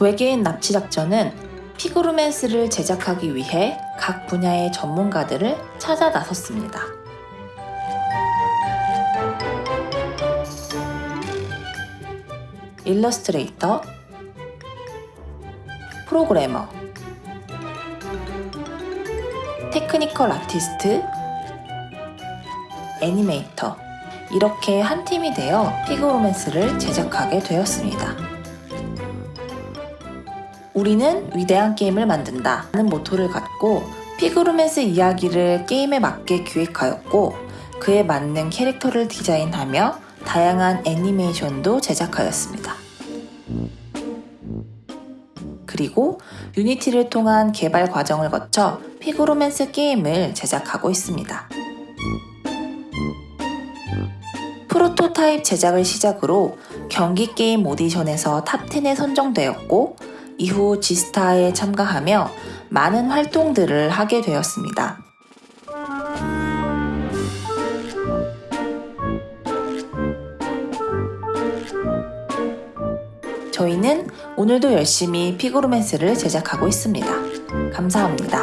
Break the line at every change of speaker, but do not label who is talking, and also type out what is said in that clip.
외계인 납치 작전은 피그로맨스를 제작하기 위해 각 분야의 전문가들을 찾아 나섰습니다. 일러스트레이터, 프로그래머, technical artist, 애니메이터 이렇게 한 팀이 되어 피그로맨스를 제작하게 되었습니다. 우리는 위대한 게임을 만든다는 모토를 갖고 피그로맨스 이야기를 게임에 맞게 기획하였고 그에 맞는 캐릭터를 디자인하며 다양한 애니메이션도 제작하였습니다. 그리고 Unity를 통한 개발 과정을 거쳐 피그로맨스 게임을 제작하고 있습니다. 프로토타입 제작을 시작으로 경기 게임 오디션에서 top 10에 선정되었고 이후 지스타에 참가하며 많은 활동들을 하게 되었습니다. 저희는 오늘도 열심히 피그로맨스를 제작하고 있습니다. 감사합니다.